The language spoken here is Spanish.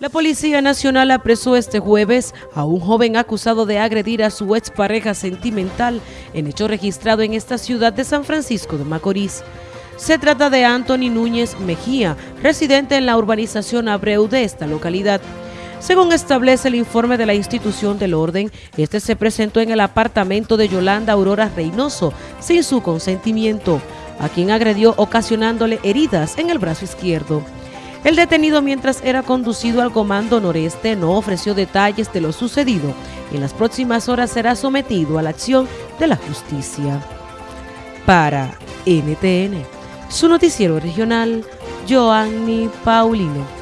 La Policía Nacional apresó este jueves a un joven acusado de agredir a su expareja sentimental en hecho registrado en esta ciudad de San Francisco de Macorís. Se trata de Anthony Núñez Mejía, residente en la urbanización Abreu de esta localidad. Según establece el informe de la institución del orden, este se presentó en el apartamento de Yolanda Aurora Reynoso sin su consentimiento, a quien agredió ocasionándole heridas en el brazo izquierdo. El detenido mientras era conducido al Comando Noreste no ofreció detalles de lo sucedido. En las próximas horas será sometido a la acción de la justicia. Para NTN, su noticiero regional, Joanny Paulino.